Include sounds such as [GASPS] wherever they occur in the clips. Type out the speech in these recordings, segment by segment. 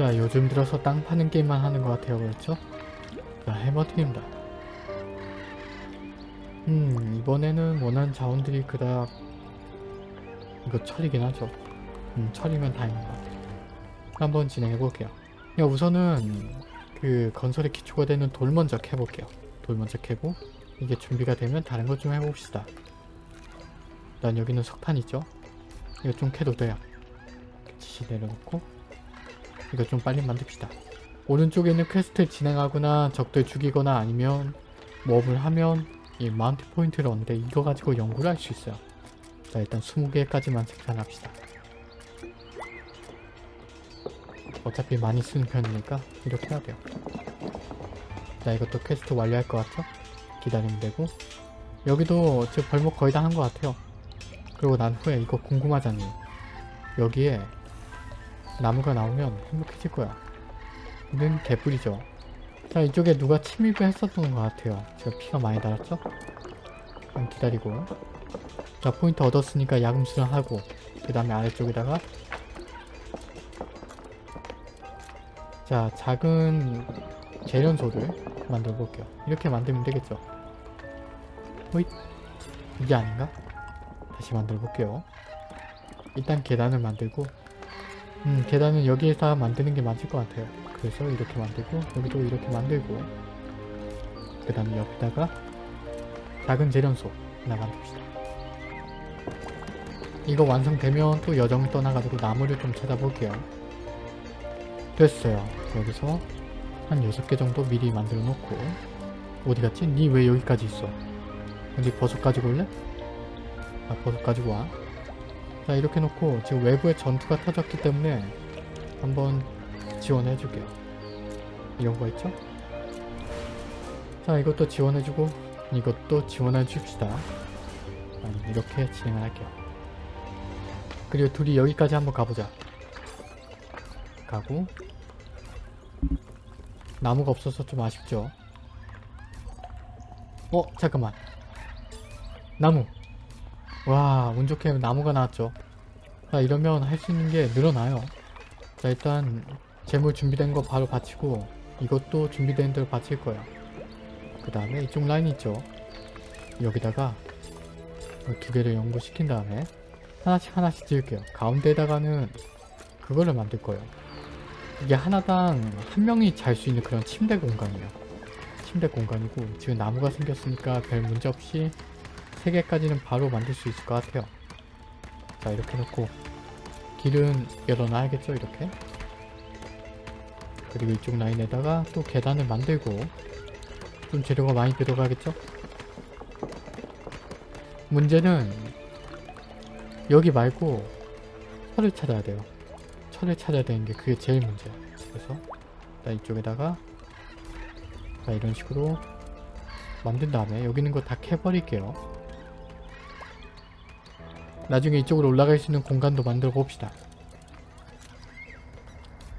자 요즘 들어서 땅 파는 게임만 하는 것 같아요 그렇죠? 자 해머드립니다. 음 이번에는 원하는 자원들이 그닥 이거 철이긴 하죠. 음 철이면 다행인 것 같아요. 한번 진행해 볼게요. 야 우선은 그 건설의 기초가 되는 돌 먼저 캐볼게요. 돌 먼저 캐고 이게 준비가 되면 다른 것 좀 해봅시다. 일단 여기는 석탄 있죠. 이거 좀 캐도 돼요. 지시 내려놓고 이거 좀 빨리 만듭시다. 오른쪽에 있는 quest를 진행하거나 적들 죽이거나 아니면 몹을 하면 이 mount 포인트를 얻는데 이거 가지고 연구를 할 수 있어요. 자 일단 20개까지만 생산합시다. 어차피 많이 쓰는 편이니까 이렇게 해야 돼요. 자 이것도 퀘스트 완료할 것 같죠? 기다리면 되고. 여기도 지금 벌목 거의 다 한 것 같아요. 그리고 난 후에 이거 궁금하잖니 여기에 나무가 나오면 행복해질 거야. 이는 개뿔이죠. 자 이쪽에 누가 침입을 했었던 것 같아요. 지금 피가 많이 달았죠? 그럼 기다리고. 자 포인트 얻었으니까 야금 수련하고 그 다음에 아래쪽에다가. 자 작은 재련소를 만들어 볼게요. 이렇게 만들면 되겠죠? 호잇! 이게 아닌가? 다시 만들어 볼게요. 일단 계단을 만들고 음 계단은 여기에다 만드는 게 맞을 것 같아요 그래서 이렇게 만들고 여기도 이렇게 만들고 그 다음에 여기다가 작은 재련소 하나 만듭시다 이거 완성되면 또 여정을 떠나가지고 나무를 좀 찾아볼게요 됐어요 여기서 한 6개 정도 미리 만들어 놓고 어디 갔지? 니 왜 여기까지 있어? 여기 버섯 가지고 올래? 아 버섯 가지고 와. 자 이렇게 놓고 지금 외부에 전투가 터졌기 때문에 한번 지원해 줄게요. 이런 거 있죠? 자 이것도 지원해주고 이것도 지원해 줍시다. 아니, 이렇게 진행을 할게요. 그리고 둘이 여기까지 한번 가보자. 가고 나무가 없어서 좀 아쉽죠. 어 잠깐만 나무 와 운 좋게 나무가 나왔죠. 자 이러면 할 수 있는 게 늘어나요. 자 일단 재물 준비된 거 바로 바치고 이것도 준비된 대로 바칠 거예요. 그 다음에 이쪽 라인 있죠. 여기다가 두 개를 연구시킨 다음에 하나씩 하나씩 지을게요. 가운데에다가는 그거를 만들 거예요. 이게 하나당 한 명이 잘 수 있는 그런 침대 공간이에요. 침대 공간이고 지금 나무가 생겼으니까 별 문제 없이 3개까지는 바로 만들 수 있을 것 같아요. 자 이렇게 놓고 길은 열어놔야겠죠 이렇게? 그리고 이쪽 라인에다가 또 계단을 만들고 좀 재료가 많이 들어가겠죠? 문제는 여기 말고 철을 찾아야 돼요. 철을 찾아야 되는 게 그게 제일 문제야. 그래서 일단 이쪽에다가 자 이런 식으로 만든 다음에 여기 있는 거 다 캐버릴게요 나중에 이쪽으로 올라갈 수 있는 공간도 만들어 봅시다.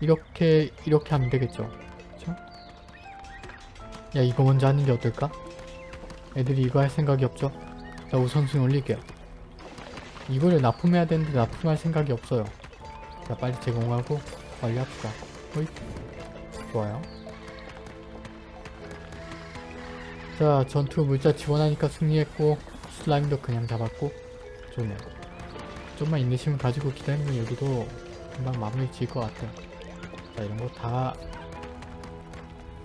이렇게 이렇게 하면 되겠죠? 그쵸? 야 이거 먼저 하는 게 어떨까? 애들이 이거 할 생각이 없죠? 자 우선순위 올릴게요. 이거를 납품해야 되는데 납품할 생각이 없어요. 자 빨리 제공하고 빨리 합시다. 호잇. 좋아요. 자 전투 물자 지원하니까 승리했고 슬라임도 그냥 잡았고 좋네요 좀만 인내심을 가지고 기다리면 여기도 금방 마무리 지을 것 같아요. 자 이런 거 다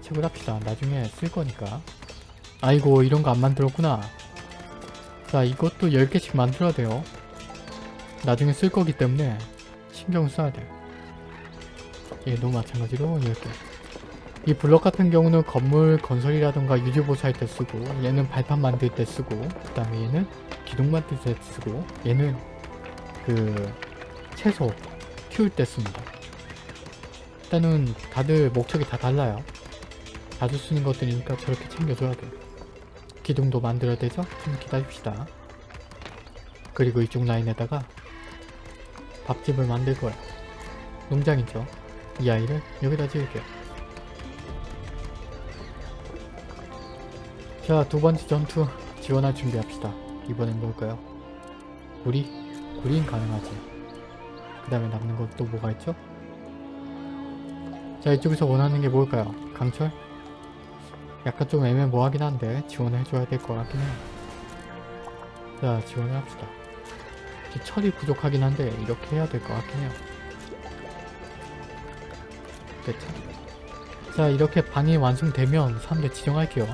채굴합시다. 나중에 쓸 거니까. 아이고 이런 거 안 만들었구나. 자 이것도 10개씩 만들어야 돼요. 나중에 쓸 거기 때문에 신경 써야 돼요. 얘도 마찬가지로 10개. 이 블럭 같은 경우는 건물 건설이라던가 유지보수 할 때 쓰고 얘는 발판 만들 때 쓰고 그 다음에 얘는 기둥 만들 때 쓰고 얘는 그 채소 키울 때 씁니다 일단은 다들 목적이 다 달라요 자주 쓰는 것들이니까 저렇게 챙겨줘야 돼요 기둥도 만들어야 되죠? 좀 기다립시다 그리고 이쪽 라인에다가 밥집을 만들 거야 농장이죠 이 아이를 여기다 지을게요 자 두 번째 전투 지원할 준비합시다 이번엔 뭘까요? 구리? 구리는 가능하지 그 다음에 남는 건또 뭐가 있죠? 자 이쪽에서 원하는 게 뭘까요? 강철? 약간 좀 애매모호하긴 한데 지원을 해줘야 될 것 같긴 해요. 자 지원을 합시다. 철이 부족하긴 한데 이렇게 해야 될 것 같긴 해요. 됐죠? 자 이렇게 방이 완성되면 사람들 지정할게요.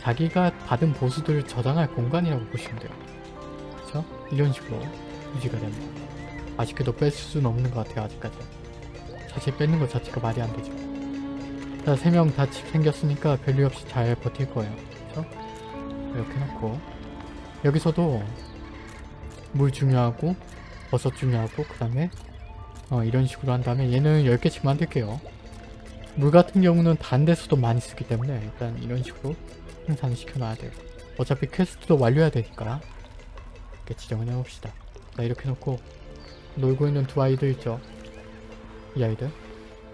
자기가 받은 보수들을 저장할 공간이라고 보시면 돼요. 이런 식으로 유지가 됩니다. 아쉽게도 뺄 수는 없는 것 같아요 아직까지. 사실 뺏는 것 자체가 말이 안 되죠. 자, 세 명다집 생겼으니까 별일 없이 잘 버틸 거예요. 그쵸? 이렇게 놓고 여기서도 물 중요하고 버섯 중요하고 그 다음에 어, 이런 식으로 한 다음에 얘는 10개씩 만들게요. 물 같은 경우는 데서도 많이 쓰기 때문에 일단 이런 식으로 생산을 시켜놔야 돼요. 어차피 퀘스트도 완료해야 되니까 이렇게 지정을 해봅시다. 자 이렇게 놓고 놀고 있는 두 아이들 있죠. 이 아이들.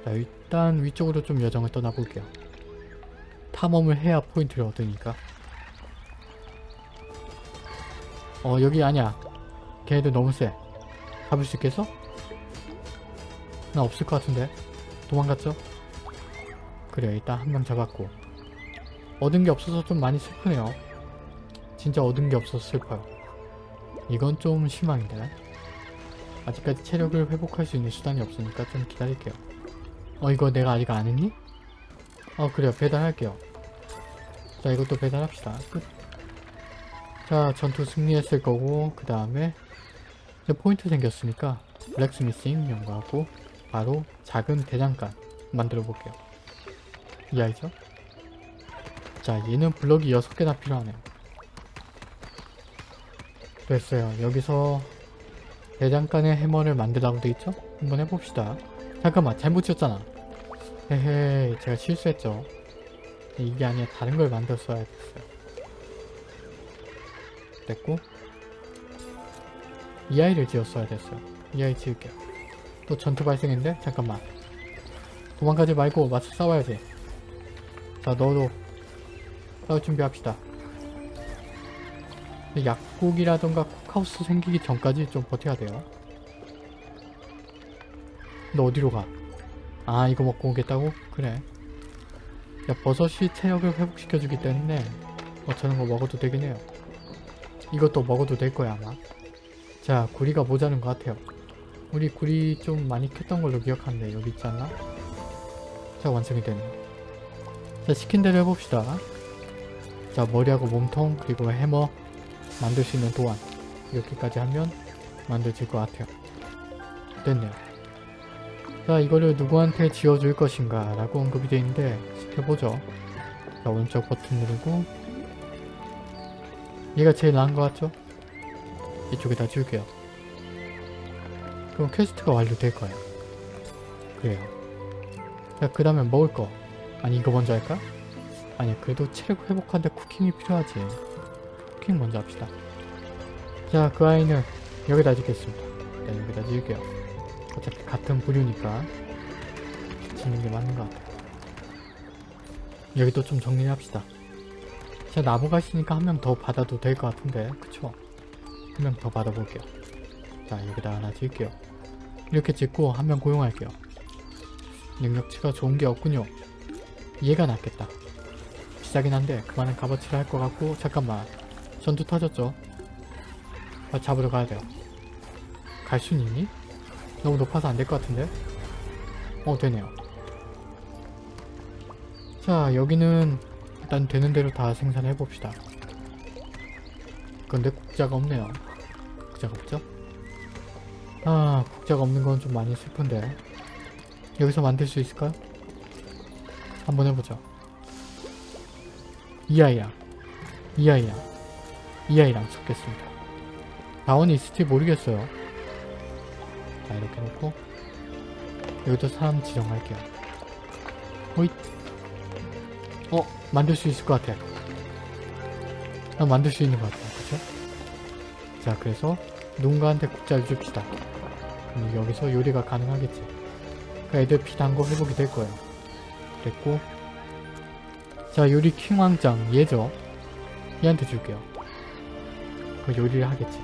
자 일단 위쪽으로 좀 여정을 떠나볼게요. 탐험을 해야 포인트를 얻으니까. 어 여기 아니야. 걔네들 너무 세. 잡을 수 있겠어? 나 없을 것 같은데. 도망갔죠? 그래 일단 한 명 잡았고. 얻은 게 없어서 좀 많이 슬프네요. 진짜 얻은 게 없어서 슬퍼요. 이건 좀 실망인데. 아직까지 체력을 회복할 수 있는 수단이 없으니까 좀 기다릴게요. 어 이거 내가 아직 안 했니? 어 그래요 배달할게요. 자 이것도 배달합시다. 끝. 자 전투 승리했을 거고 그 다음에 포인트 생겼으니까 블랙스미싱 연구하고 바로 작은 대장간 만들어 볼게요. 이 아이죠? 자 얘는 블럭이 6개나 필요하네요. 됐어요. 여기서 대장간의 해머를 만들라고 돼있죠? 한번 해봅시다. 잠깐만 잘못 지었잖아. 헤헤 제가 실수했죠. 이게 아니라 다른 걸 만들었어야 됐어요. 됐고 이 아이를 지었어야 됐어요. 이 아이 지을게요. 또 전투 발생인데? 잠깐만. 도망가지 말고 맞서 싸워야지. 자 너도 싸울 준비합시다. 약국이라던가 쿡하우스 생기기 전까지 좀 버텨야 돼요. 너 어디로 가? 아 이거 먹고 오겠다고? 그래. 야 버섯이 체력을 회복시켜주기 때문에 어 저런 거 먹어도 되긴 해요. 이것도 먹어도 될 거야 아마. 자 구리가 모자른 것 같아요. 우리 구리 좀 많이 캤던 걸로 기억하는데 여기 있지 않나? 자 완성이 되네요. 자 시킨 대로 해봅시다. 자 머리하고 몸통 그리고 해머 만들 수 있는 도안 이렇게까지 하면 만들어질 것 같아요. 됐네요. 자 이거를 누구한테 지어줄 것인가 라고 언급이 되어 있는데 시켜보죠. 자 오른쪽 버튼 누르고 얘가 제일 나은 것 같죠? 이쪽에다 줄게요. 그럼 퀘스트가 완료될 거예요. 그래요. 자그 다음에 먹을 거 아니 이거 먼저 할까? 아니 그래도 체력 회복하는데 쿠킹이 필요하지. 쿠킹 먼저 합시다. 자, 그 아이는 여기다 짓겠습니다. 네, 여기다 지을게요. 어차피 같은 부류니까 짓는 게 맞는 것 같아요. 여기 또좀 정리를 합시다. 자, 나무가 있으니까 한 명 더 받아도 될 것 같은데, 그쵸? 한 명 더 받아볼게요. 자, 여기다 하나 지을게요. 이렇게 짓고 한 명 고용할게요. 능력치가 좋은 게 없군요. 얘가 낫겠다. 비싸긴 한데 그만한 값어치를 할 것 같고 잠깐만 전투 터졌죠? 아, 잡으러 가야 돼요. 갈 순 있니? 너무 높아서 안 될 것 같은데? 어 되네요. 자 여기는 일단 되는 대로 다 생산해 봅시다. 근데 국자가 없네요. 국자가 없죠? 아 국자가 없는 건 좀 많이 슬픈데 여기서 만들 수 있을까요? 한번 해보죠. 이 아이야. 이 아이야. 이 아이랑 섞겠습니다. 다원이 있을지 모르겠어요. 자 이렇게 놓고 여기도 사람 지정할게요. 호잇. 어 만들 수 있을 것 같아. 아, 만들 수 있는 것 같아요. 그쵸? 자 그래서 누군가한테 국자를 줍시다. 그럼 여기서 요리가 가능하겠지. 그 애들 피단거 회복이 될 거예요. 됐고 자 요리 킹왕짱 얘죠 얘한테 줄게요 그 요리를 하겠지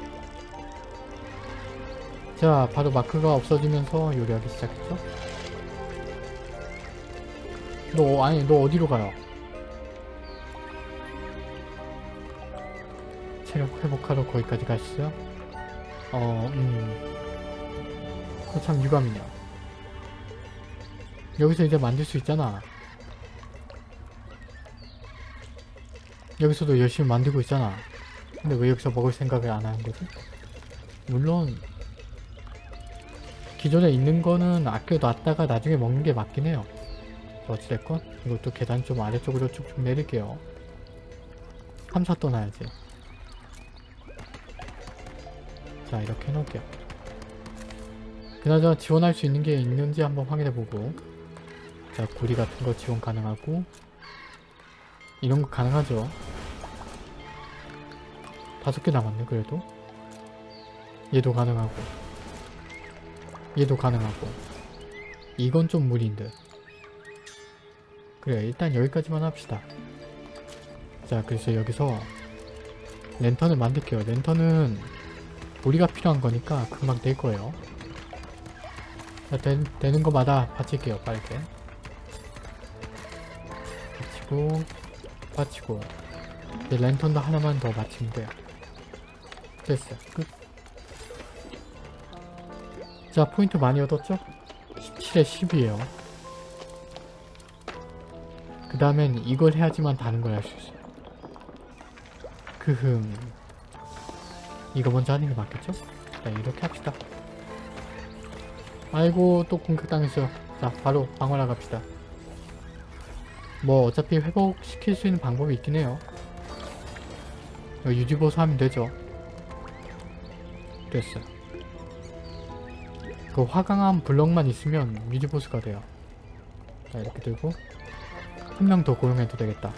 자 바로 마크가 없어지면서 요리하기 시작했죠 너 아니 너 어디로 가요? 체력 회복하러 거기까지 가시죠? 어, 음. 그거 참 유감이냐. 여기서 이제 만들 수 있잖아. 여기서도 열심히 만들고 있잖아. 근데 왜 여기서 먹을 생각을 안 하는 거지? 물론 기존에 있는 거는 아껴놨다가 나중에 먹는 게 맞긴 해요. 어찌됐건 이것도 계단 좀 아래쪽으로 쭉쭉 내릴게요. 탐사 떠나야지. 자 이렇게 해놓을게요. 그나저나 지원할 수 있는 게 있는지 한번 확인해보고 자 구리 같은 거 지원 가능하고 이런 거 가능하죠. 다섯 개 남았네 그래도. 얘도 가능하고. 얘도 가능하고. 이건 좀 무리인데. 그래 일단 여기까지만 합시다. 자 그래서 여기서 랜턴을 만들게요. 랜턴은 우리가 필요한 거니까 금방 될 거예요. 자 되, 되는 거마다 받칠게요 빠르게 받치고 받치고. 이제 랜턴도 하나만 더 받치면 돼요 됐어 끝. 자 포인트 많이 얻었죠? 17에 10이에요. 그 다음엔 이걸 해야지만 다른 걸 할 수 있어요. 크흠. 이거 먼저 하는 게 맞겠죠? 자 이렇게 합시다. 아이고 또 공격당했어요 자 바로 방어라 갑시다. 뭐 어차피 회복시킬 수 있는 방법이 있긴 해요. 유지보수 하면 되죠 됐어 그 화강한 블럭만 있으면 유지보스가 돼요. 자 이렇게 들고 한 명 더 고용해도 되겠다.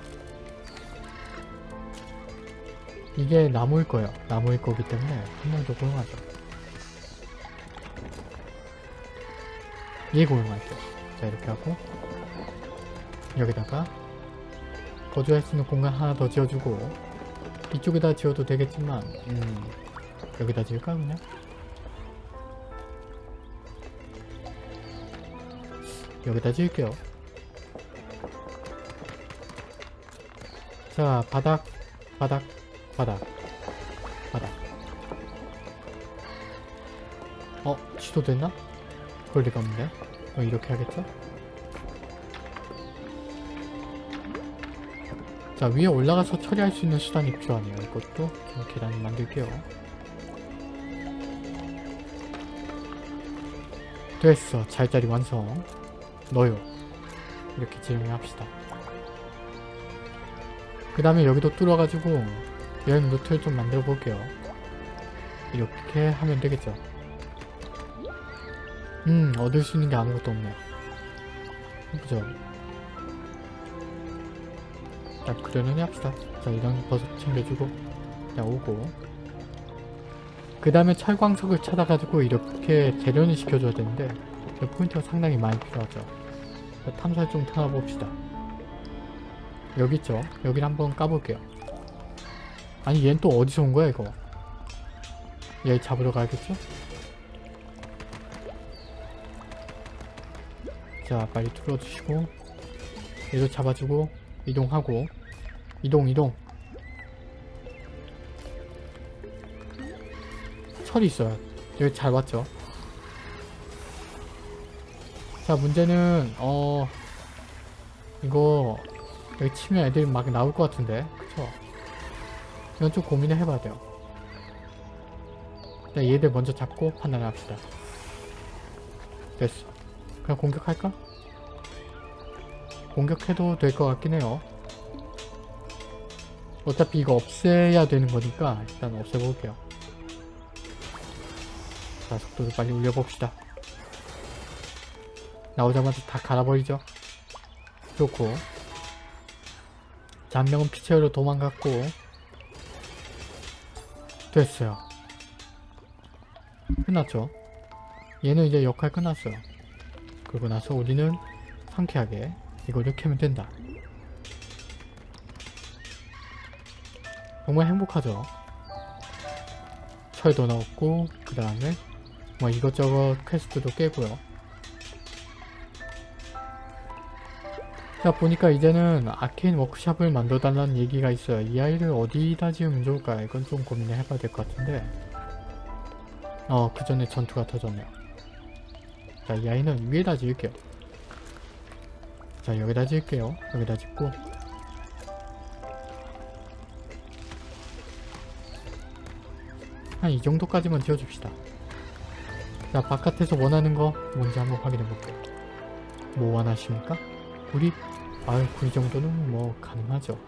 이게 나무일 거예요. 나무일 거기 때문에 한 명 더 고용하죠. 얘 고용할게요. 자 이렇게 하고 여기다가 거주할 수 있는 공간 하나 더 지어주고 이쪽에다 지어도 되겠지만 음 여기다 지을까 그냥? 여기다 지을게요 자 바닥 바닥 바닥 바닥 어? 취소됐나? 그럴 리가 없는데 어, 이렇게 하겠죠? 자 위에 올라가서 처리할 수 있는 수단이 필요하네요 이것도 좀 계단 만들게요 됐어. 잘자리 완성. 넣어요. 이렇게 진행합시다. 그 다음에 여기도 뚫어가지고 여행 루트를 좀 만들어 볼게요. 이렇게 하면 되겠죠? 음 얻을 수 있는 게 아무것도 없네. 그죠? 자 그러려니 합시다. 자 이런 버섯 챙겨주고 자 오고 그 다음에 철광석을 찾아가지고 이렇게 재련을 시켜줘야 되는데 그 포인트가 상당히 많이 필요하죠. 자, 탐사를 좀 타봅시다. 여기 있죠? 여기를 한번 까볼게요. 아니 얘는 또 어디서 온 거야 이거? 얘 잡으러 가야겠죠? 자 빨리 뚫어주시고 얘도 잡아주고 이동하고. 이동 이동 철이 있어요. 여기 잘 왔죠? 자 문제는 어 이거 여기 치면 애들이 막 나올 것 같은데? 그쵸? 이건 좀 고민을 해봐야 돼요. 일단 얘들 먼저 잡고 판단을 합시다. 됐어. 그냥 공격할까? 공격해도 될 것 같긴 해요. 어차피 이거 없애야 되는 거니까 일단 없애볼게요 자 속도를 빨리 올려봅시다. 나오자마자 다 갈아버리죠. 좋고. 자, 한 명은 피체어로 도망갔고. 됐어요. 끝났죠? 얘는 이제 역할 끝났어요. 그러고 나서 우리는 상쾌하게 이거를 캐면 된다. 정말 행복하죠? 철도 넣었고 그 다음에 뭐 이것저것 퀘스트도 깨고요 자 보니까 이제는 아케인 워크샵을 만들어달라는 얘기가 있어요. 이 아이를 어디다 지으면 좋을까? 이건 좀 고민을 해봐야 될 것 같은데 어 그 전에 전투가 터졌네요. 자 이 아이는 위에다 지을게요. 자 여기다 지을게요. 여기다 짓고 한 이 정도까지만 지어줍시다. 자 바깥에서 원하는 거 뭔지 한번 확인해 볼게요. 뭐 원하십니까? 구리? 아유 구리 정도는 뭐 가능하죠.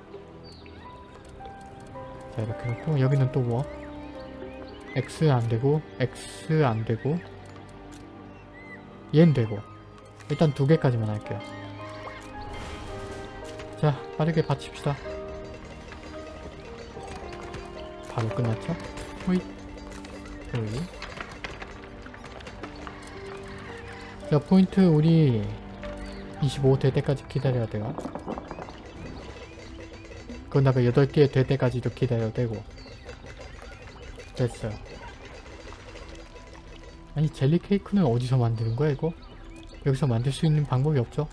자 이렇게 놓고 여기는 또 뭐? X 안되고 X 안되고 얘는 되고 일단 두 개까지만 할게요. 자 빠르게 받칩시다. 바로 끝났죠? 호잇 호잇 자 포인트 우리 25 될 때까지 기다려야 돼요 그 다음에 8개 될 때까지도 기다려야 되고 됐어요 아니 젤리 케이크는 어디서 만드는 거야 이거? 여기서 만들 수 있는 방법이 없죠?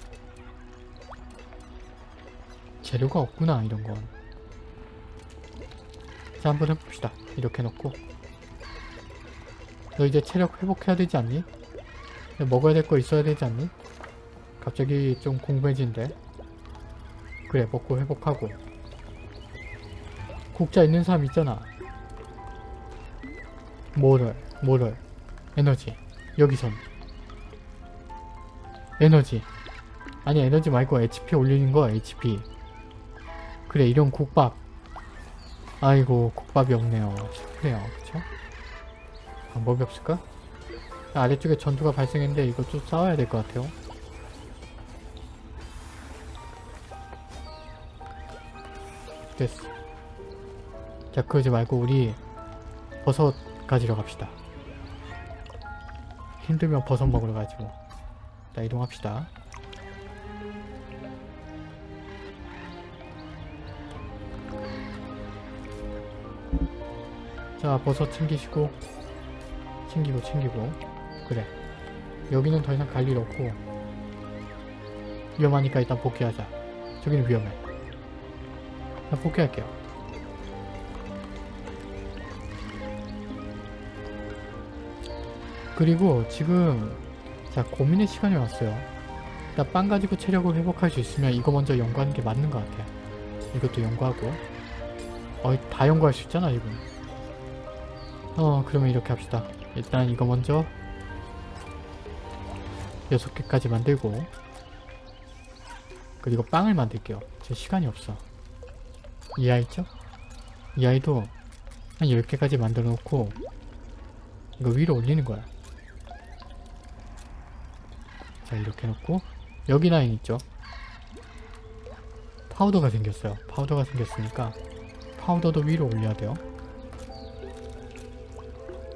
재료가 없구나 이런 건. 자 한번 해봅시다. 이렇게 놓고 너 이제 체력 회복해야 되지 않니? 먹어야 될 거 있어야 되지 않니? 갑자기 좀 공부해진대. 그래 먹고 회복하고 국자 있는 사람 있잖아. 뭐를 뭐를 에너지 여기선 에너지 아니 에너지 말고 HP 올리는 거야 HP 그래 이런 국밥 아이고 국밥이 없네요 슬프네요 그쵸? 방법이 없을까? 아래쪽에 전투가 발생했는데 이거 좀 싸워야 될 것 같아요. 됐어. 자 그러지 말고 우리 버섯 가지러 갑시다. 힘들면 버섯 먹으러 가지 뭐. 자 이동합시다. 자 버섯 챙기시고. 챙기고 챙기고 그래. 여기는 더 이상 갈 일 없고 위험하니까 일단 복귀하자. 저기는 위험해. 자 복귀할게요. 그리고 지금 자 고민의 시간이 왔어요. 일단 빵 가지고 체력을 회복할 수 있으면 이거 먼저 연구하는 게 맞는 것 같아 이것도 연구하고. 어, 다 연구할 수 있잖아 지금 어 그러면 이렇게 합시다. 일단 이거 먼저 6개까지 만들고 그리고 빵을 만들게요 제 시간이 없어 이 아이 있죠? 이 아이도 한 10개까지 만들어 놓고 이거 위로 올리는 거야 자 이렇게 놓고 여기 라인 있죠? 파우더가 생겼어요 파우더가 생겼으니까 파우더도 위로 올려야 돼요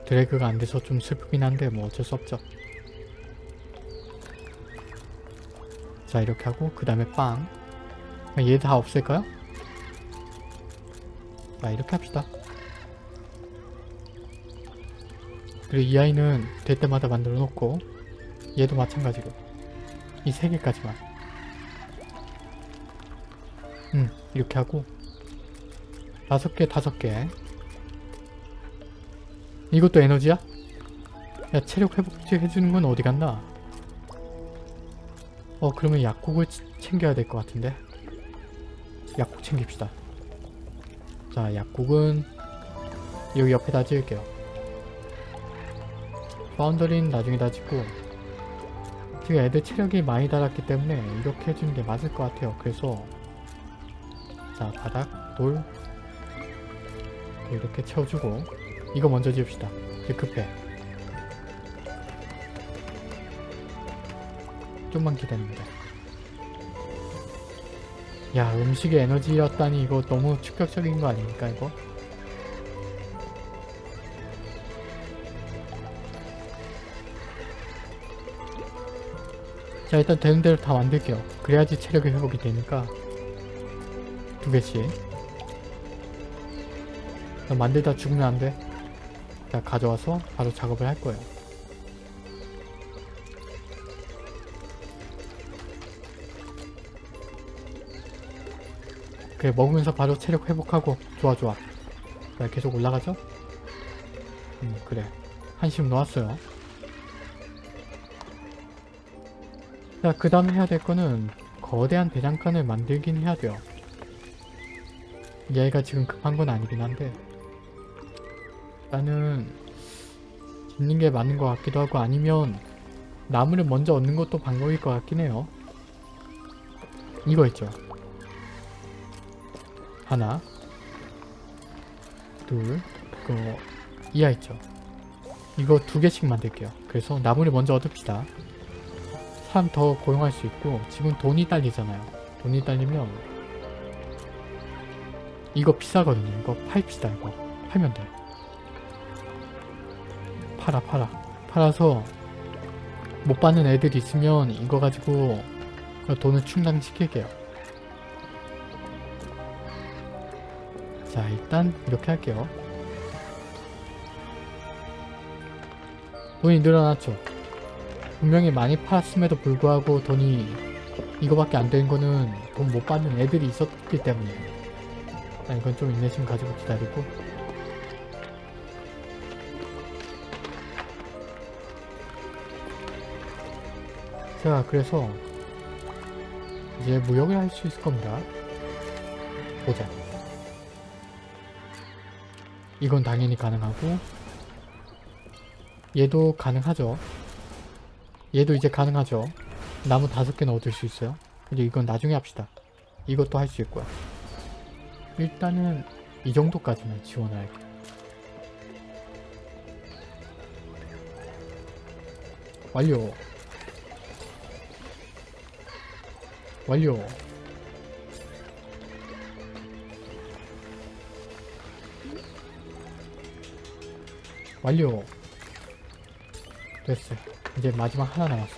드래그가 안 돼서 좀 슬프긴 한데 뭐 어쩔 수 없죠. 자 이렇게 하고 그 다음에 빵. 얘 다 없앨까요? 자 이렇게 합시다. 그리고 이 아이는 될 때마다 만들어 놓고 얘도 마찬가지로 이 세 개까지만 음 이렇게 하고 다섯 개 다섯 개 이것도 에너지야? 야 체력 회복제 해주는 건 어디 갔나? 어 그러면 약국을 치- 챙겨야 될 것 같은데 약국 챙깁시다 자 약국은 여기 옆에다 지을게요 파운더린 나중에 다 짓고 지금 애들 체력이 많이 달았기 때문에 이렇게 해주는 게 맞을 것 같아요 그래서 자 바닥 돌 이렇게 채워주고 이거 먼저 지읍시다. 급해. 좀만 기다리면 돼. 야 음식의 에너지였다니 이거 너무 충격적인 거 아닙니까 이거? 자 일단 되는 대로 다 만들게요. 그래야지 체력이 회복이 되니까 두 개씩 나 만들다 죽으면 안 돼. 자 가져와서 바로 작업을 할 거예요. 그래 먹으면서 바로 체력 회복하고 좋아 좋아. 자 계속 올라가죠? 음 그래. 한심 놓았어요. 자그 다음에 해야 될 거는 거대한 대장간을 만들긴 해야 돼요. 얘가 지금 급한 건 아니긴 한데. 일단은 짓는 게 맞는 것 같기도 하고 아니면 나무를 먼저 얻는 것도 방법일 것 같긴 해요. 이거 있죠 하나 둘 그거 이하 있죠? 이거 두 개씩 만들게요. 그래서 나무를 먼저 얻읍시다. 사람 더 고용할 수 있고 지금 돈이 딸리잖아요. 돈이 딸리면 이거 비싸거든요. 이거 팔읍시다 이거. 팔면 돼. 팔아 팔아. 팔아서 못 받는 애들 있으면 이거 가지고 돈을 충당시킬게요 자 일단 이렇게 할게요. 돈이 늘어났죠. 분명히 많이 팔았음에도 불구하고 돈이 이거밖에 안 되는 거는 돈 못 받는 애들이 있었기 때문에. 아, 이건 좀 인내심 가지고 기다리고. 자 그래서 이제 무역을 할 수 있을 겁니다. 보자 이건 당연히 가능하고 얘도 가능하죠. 얘도 이제 가능하죠. 나무 다섯 개는 얻을 수 있어요. 이제 이건 나중에 합시다. 이것도 할 수 있고요 일단은 이 정도까지는 지원을 할게요 완료. 완료 완료. 됐어요 이제 마지막 하나 남았어.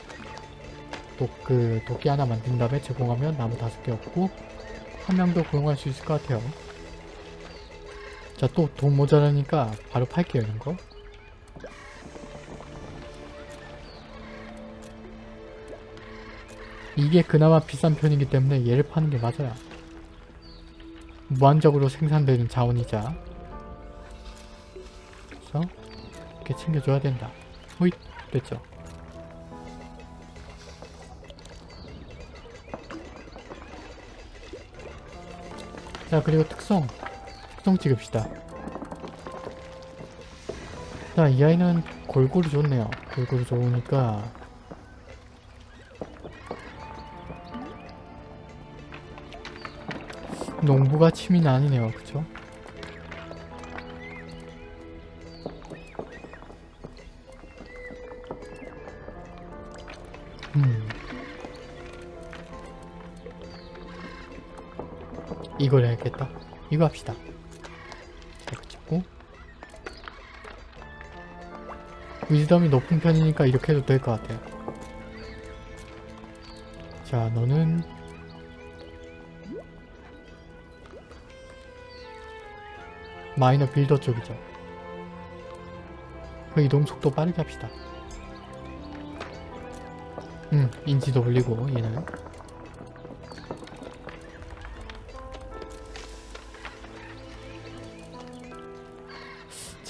도, 그 도끼 하나 만든 다음에 제공하면 나무 다섯 개 얻고 한 명도 고용할 수 있을 것 같아요. 자 또 돈 모자라니까 바로 팔게요 이런 거. 이게 그나마 비싼 편이기 때문에 얘를 파는 게 맞아요. 무한적으로 생산되는 자원이자. 그래서 이렇게 챙겨줘야 된다. 호잇 됐죠. 자 그리고 특성 특성 찍읍시다. 자이 아이는 골고루 좋네요. 골고루 좋으니까 농부가 취미는 아니네요. 그쵸? 이걸 해야겠다. 이거 합시다. 자, 이거 찍고 위즈덤이 높은 편이니까 이렇게 해도 될 것 같아요. 자, 너는 마이너 빌더 쪽이죠. 그 이동 속도 빠르게 합시다. 음, 인지도 올리고 얘는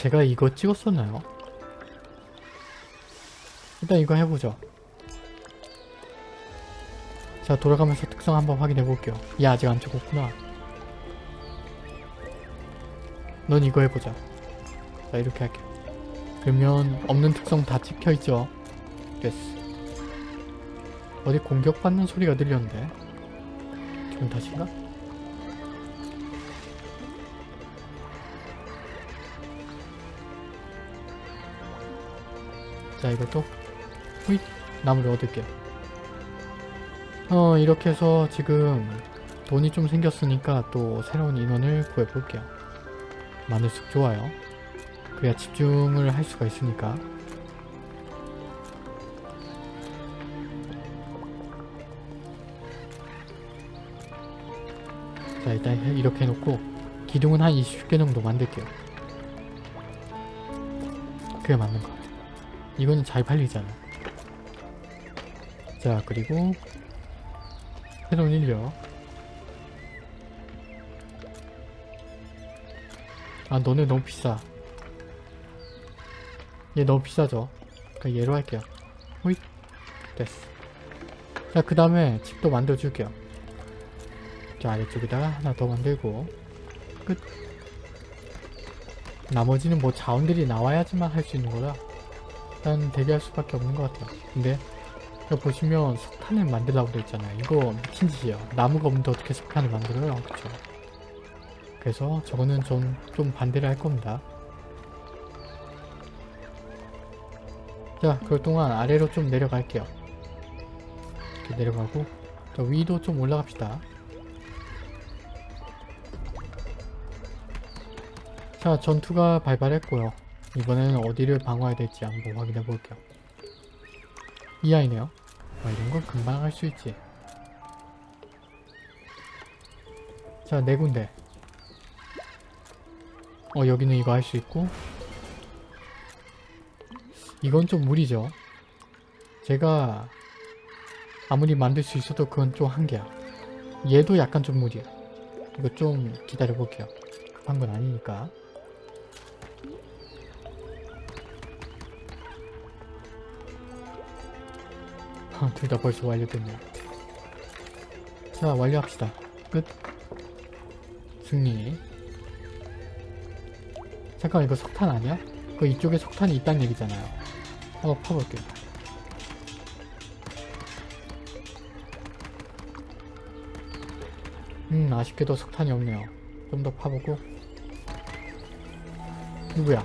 제가 이거 찍었었나요? 일단 이거 해보죠. 자 돌아가면서 특성 한번 확인해 볼게요. 얘 아직 안 찍었구나. 넌 이거 해보자. 자 이렇게 할게. 그러면 없는 특성 다 찍혀있죠. 됐어. 어디 공격받는 소리가 들렸는데. 기분 탓인가? 자 이것도 후잇 나무를 얻을게요. 어 이렇게 해서 지금 돈이 좀 생겼으니까 또 새로운 인원을 구해볼게요. 많을수록 좋아요. 그래야 집중을 할 수가 있으니까. 자 일단 이렇게 해놓고 기둥은 한 20개 정도 만들게요. 그게 맞는 것 같아. 이거는 잘 팔리잖아. 자 그리고 새로운 인력 아 너네 너무 비싸. 얘 너무 비싸죠? 그러니까 얘로 할게요. 호잇. 됐어. 자그 다음에 집도 만들어 줄게요. 자 아래쪽에다가 하나 더 만들고. 끝. 나머지는 뭐 자원들이 나와야지만 할 수 있는 거라 일단 대기할 수밖에 없는 것 같아요. 근데 여기 보시면 석탄을 만들라고 되어 있잖아요. 이거 미친 짓이에요. 나무가 없는데 어떻게 석탄을 만들어요? 그쵸? 그래서 저거는 좀, 좀 반대를 할 겁니다. 자 그럴 동안 아래로 좀 내려갈게요. 이렇게 내려가고 저 위도 좀 올라갑시다. 자 전투가 발발했고요 이번에는 어디를 방어해야 될지 한번 확인해 볼게요. 이 아이네요. 아, 이런 건 금방 할 수 있지. 자 네 군데. 어 여기는 이거 할 수 있고. 이건 좀 무리죠. 제가 아무리 만들 수 있어도 그건 좀 한계야. 얘도 약간 좀 무리야. 이거 좀 기다려 볼게요. 급한 건 아니니까 [LAUGHS] 둘 다 벌써 완료됐네요. 자 완료합시다. 끝. 승리. 잠깐 이거 석탄 아니야? 그 이쪽에 석탄이 있다는 얘기잖아요. 한번 파볼게요. 음 아쉽게도 석탄이 없네요. 좀 더 파보고. 누구야?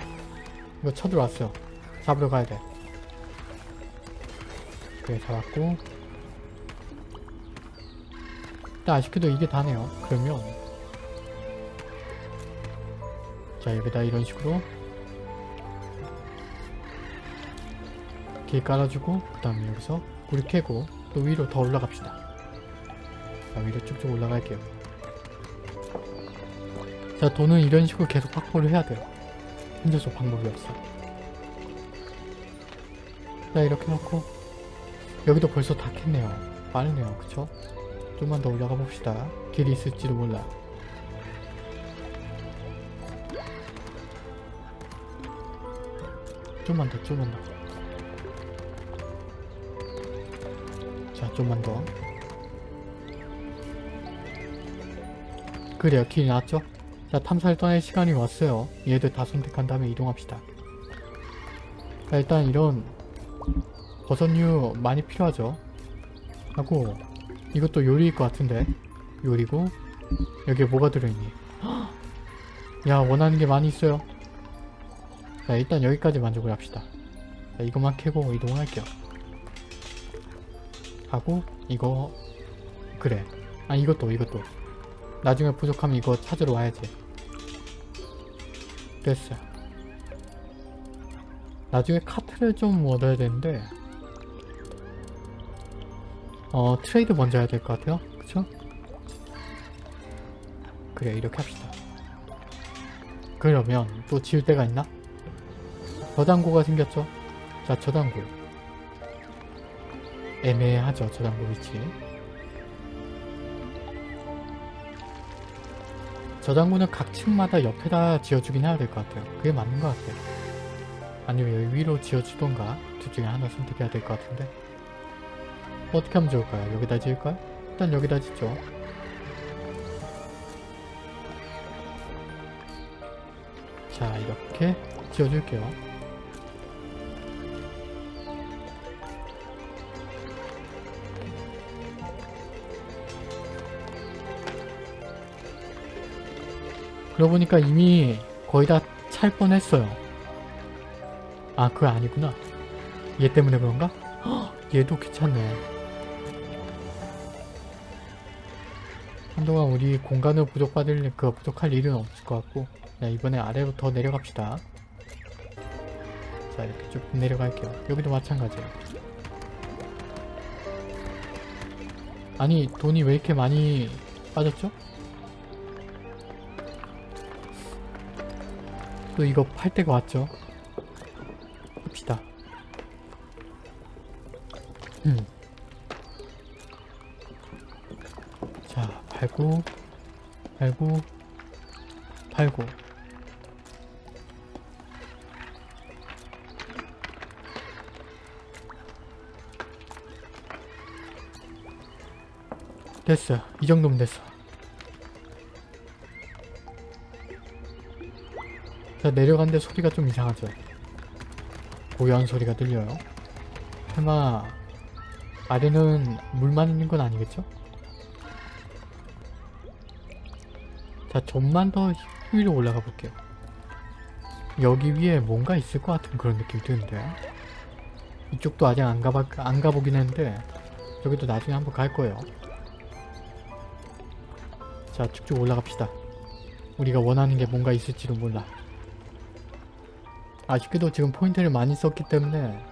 이거 쳐들어왔어요. 잡으러 가야 돼 그래 잡았고. 일단 아쉽게도 이게 다네요. 그러면. 자 여기다 이런 식으로. 길 깔아주고 그 다음에 여기서 불 켜고 또 위로 더 올라갑시다. 자 위로 쭉쭉 올라갈게요. 자 돈은 이런 식으로 계속 확보를 해야 돼요. 혼자서 방법이 없어. 자 이렇게 놓고 여기도 벌써 다 캤네요. 빠르네요. 그쵸? 좀만 더 올라가 봅시다. 길이 있을지도 몰라. 좀만 더 좀만 더자 좀만 더. 그래요. 길이 나왔죠? 자 탐사를 떠날 시간이 왔어요. 얘들 다 선택한 다음에 이동합시다. 자 일단 이런 버섯류 많이 필요하죠. 하고 이것도 요리일 것 같은데. 요리고 여기에 뭐가 들어있니? [GASPS] 야 원하는 게 많이 있어요. 자 일단 여기까지 만족을 합시다. 자 이것만 캐고 이동할게요. 하고 이거 그래. 아 이것도 이것도. 나중에 부족하면 이거 찾으러 와야지. 됐어 나중에 카트를 좀 얻어야 되는데 어 트레이드 먼저 해야 될 것 같아요. 그쵸? 그래 이렇게 합시다. 그러면 또 지울 데가 있나? 저장고가 생겼죠? 자 저장고. 애매하죠 저장고 위치. 저장고는 각 층마다 옆에다 지어주긴 해야 될 것 같아요. 그게 맞는 것 같아요. 아니면 여기 위로 지어주던가 둘 중에 하나 선택해야 될 것 같은데 어떻게 하면 좋을까요? 여기다 지을까요? 일단 여기다 짓죠 자 이렇게 지어줄게요 그러고 보니까 이미 거의 다 찰 뻔했어요 아 그거 아니구나 얘 때문에 그런가? 헉, [GASPS] 얘도 귀찮네 한동안 우리 공간을 부족받을 그 부족할 일은 없을 것 같고 자 이번에 아래로 더 내려갑시다. 자 이렇게 쭉 내려갈게요. 여기도 마찬가지예요. 아니 돈이 왜 이렇게 많이 빠졌죠? 또 이거 팔 때가 왔죠? 합시다. 음. 팔고 팔고 팔고 됐어. 이 정도면 됐어. 자 내려가는데 소리가 좀 이상하죠? 고요한 소리가 들려요. 설마 아래는 물만 있는 건 아니겠죠? 자, 좀만 더 위로 올라가 볼게요. 여기 위에 뭔가 있을 것 같은 그런 느낌이 드는데 이쪽도 아직 안 가봐 안 가보긴 했는데 여기도 나중에 한번 갈 거예요. 자, 쭉쭉 올라갑시다. 우리가 원하는 게 뭔가 있을지도 몰라. 아쉽게도 지금 포인트를 많이 썼기 때문에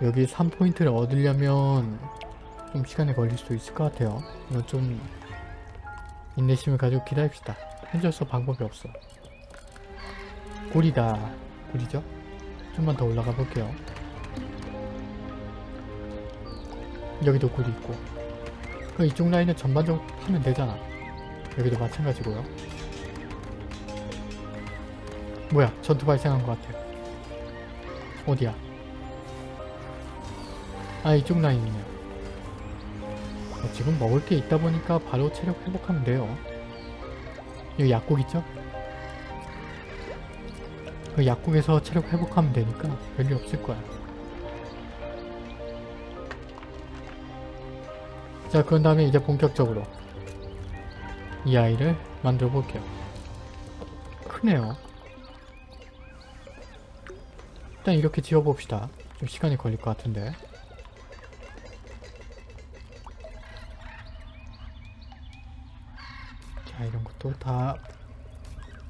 여기 3포인트를 얻으려면 좀 시간이 걸릴 수도 있을 것 같아요. 이건 좀 인내심을 가지고 기다립시다. 현재 서 방법이 없어. 꿀이다. 꿀이죠? 좀만 더 올라가 볼게요. 여기도 꿀이 있고. 그 이쪽 라인은 전반적으로 하면 되잖아. 여기도 마찬가지고요. 뭐야 전투 발생한 것 같아. 어디야? 아 이쪽 라인이네요. 어, 지금 먹을 게 있다 보니까 바로 체력 회복하면 돼요. 여기 약국 있죠? 그 약국에서 체력 회복하면 되니까 별일 없을 거야. 자 그런 다음에 이제 본격적으로 이 아이를 만들어 볼게요. 크네요. 일단 이렇게 지어봅시다. 좀 시간이 걸릴 것 같은데. 것도 다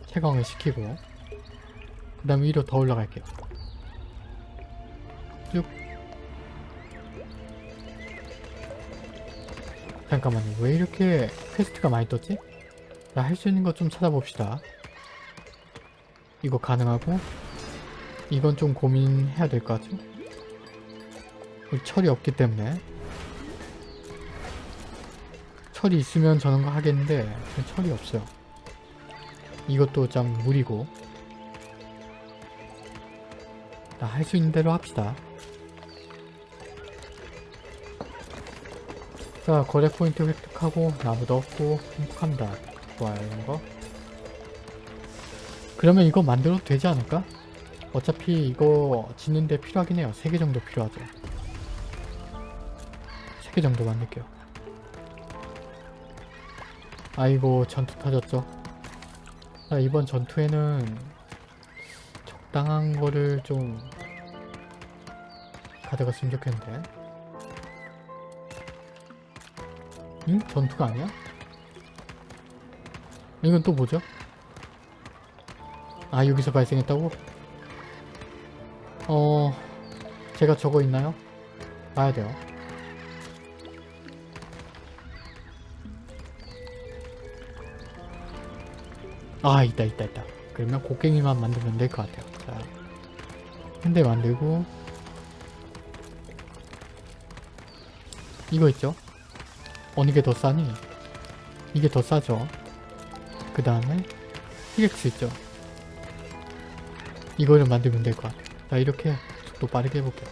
채광을 시키고 그 다음 위로 더 올라갈게요. 쭉 잠깐만요. 왜 이렇게 퀘스트가 많이 떴지? 자, 할수 있는 거 좀 찾아봅시다. 이거 가능하고 이건 좀 고민해야 될 것 같죠? 철이 없기 때문에 철이 있으면 저런 거 하겠는데 지금 철이 없어요. 이것도 좀 무리고 할수 있는 대로 합시다. 자 거래 포인트 획득하고 나무도 얻고 행복합니다. 좋아요 이런 거. 그러면 이거 만들어도 되지 않을까? 어차피 이거 짓는데 필요하긴 해요. 3개 정도 필요하죠. 3개 정도 만들게요. 아이고 전투 터졌죠. 자, 이번 전투에는 적당한 거를 좀 가져갔으면 좋겠는데. 응? 전투가 아니야? 이건 또 뭐죠? 아 여기서 발생했다고? 어... 제가 적어 있나요? 봐야 돼요. 아 있다 있다 있다. 그러면 곡괭이만 만들면 될 것 같아요. 자, 한 대 만들고 이거 있죠? 어느 게 더 싸니? 이게 더 싸죠? 그 다음에 히렉스 있죠? 이거를 만들면 될 것 같아요. 자 이렇게 속도 빠르게 해볼게요.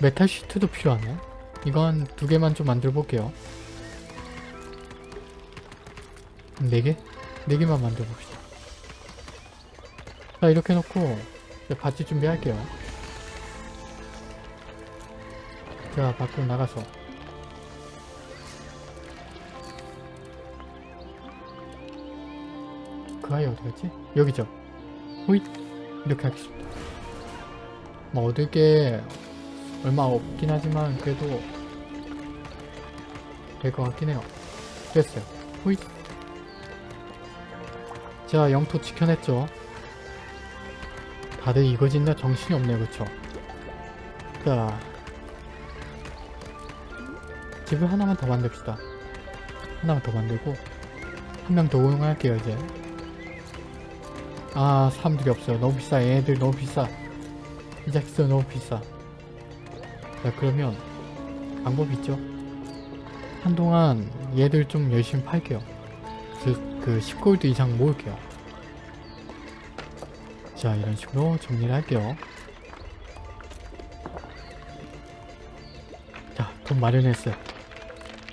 메탈 시트도 필요하네. 이건 두 개만 좀 만들어 볼게요. 네 개? 네 개만 만들어 봅시다. 자 이렇게 놓고 바지 준비할게요. 자 밖으로 나가서 그 아이 어디 갔지? 여기죠. 호잇 이렇게 하겠습니다. 뭐 얻을 게 얼마 없긴 하지만 그래도 될 것 같긴 해요. 됐어요. 호잇 자 영토 지켜냈죠. 다들 이거 짓나 정신이 없네 그쵸? 자 집을 하나만 더 만듭시다. 하나만 더 만들고 한 명 더 고용할게요 이제. 아 사람들이 없어요. 너무 비싸. 얘네들 너무 비싸. 이 자식들 너무 비싸. 자 그러면 방법이 있죠. 한동안 얘들 좀 열심히 팔게요. 그, 그그 10골드 이상 모을게요. 자 이런 식으로 정리를 할게요. 자 돈 마련했어요.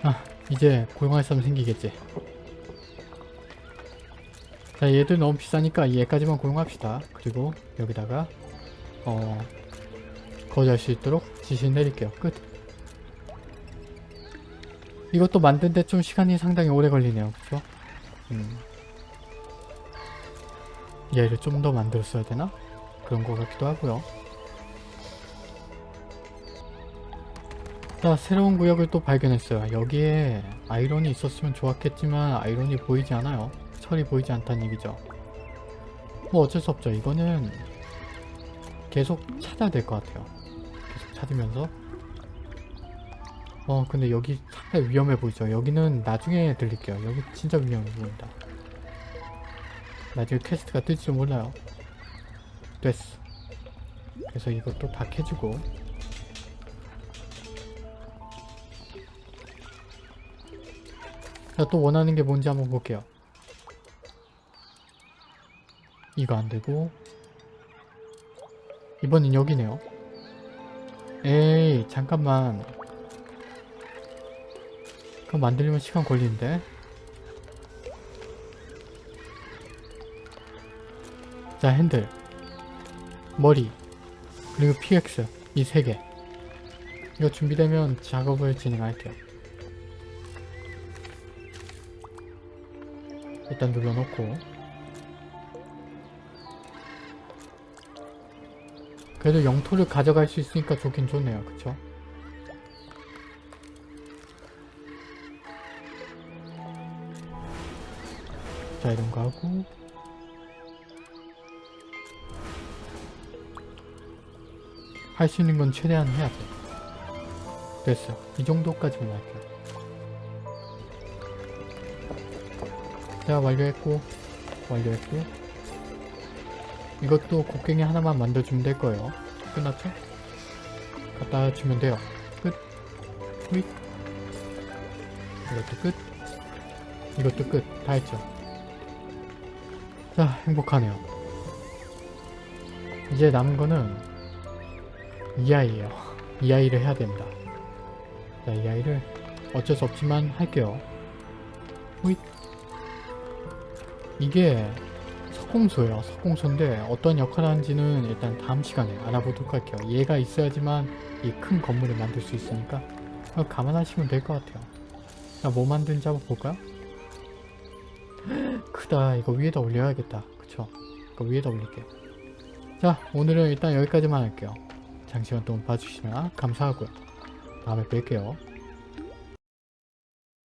아 이제 고용할 사람 생기겠지. 자 얘들 너무 비싸니까 얘까지만 고용합시다. 그리고 여기다가 어 거주할 수 있도록 지시 내릴게요. 끝. 이것도 만드는데 좀 시간이 상당히 오래 걸리네요. 그쵸? 음. 얘를 좀 더 만들었어야 되나? 그런 것 같기도 하고요. 자, 새로운 구역을 또 발견했어요. 여기에 iron이 있었으면 좋았겠지만 iron이 보이지 않아요. 철이 보이지 않다는 얘기죠. 뭐 어쩔 수 없죠. 이거는 계속 찾아야 될 것 같아요. 찾으면서. 어 근데 여기 상당히 위험해 보이죠? 여기는 나중에 들릴게요. 여기 진짜 위험해 보인다. 나중에 quest가 뜰지도 몰라요. 됐어. 그래서 이것도 다 캐주고. 자 또 원하는 게 뭔지 한번 볼게요. 이거 안되고. 이번엔 여기네요 에이 잠깐만. 그거 만들려면 시간 걸리는데? 자 핸들. 머리. 그리고 PX 이 세 개. 이거 준비되면 작업을 진행할게요. 일단 눌러놓고 그래도 영토를 가져갈 수 있으니까 좋긴 좋네요. 그쵸? 자 이런 거 하고. 할 수 있는 건 최대한 해야 돼. 됐어. 이 정도까지만 할게요. 자 완료했고. 완료했고 이것도 곡괭이 하나만 만들어주면 될 거예요. 끝났죠? 갖다 주면 돼요. 끝. 후잇 이것도 끝. 이것도 끝. 다 했죠? 자 행복하네요. 이제 남은 거는 이 아이예요. 이 아이를 해야 됩니다. 자 이 아이를 어쩔 수 없지만 할게요. 호잇 이게 석공소예요. 석공소인데 어떤 역할을 하는지는 일단 다음 시간에 알아보도록 할게요. 얘가 있어야지만 이 큰 건물을 만들 수 있으니까 그거 감안하시면 될 것 같아요. 자 뭐 만드는지 한번 볼까요? [GASPS] 크다. 이거 위에다 올려야겠다. 그쵸? 이거 위에다 올릴게 자 오늘은 일단 여기까지만 할게요. 장시간 동안 봐주시면 감사하고요. 다음에 뵐게요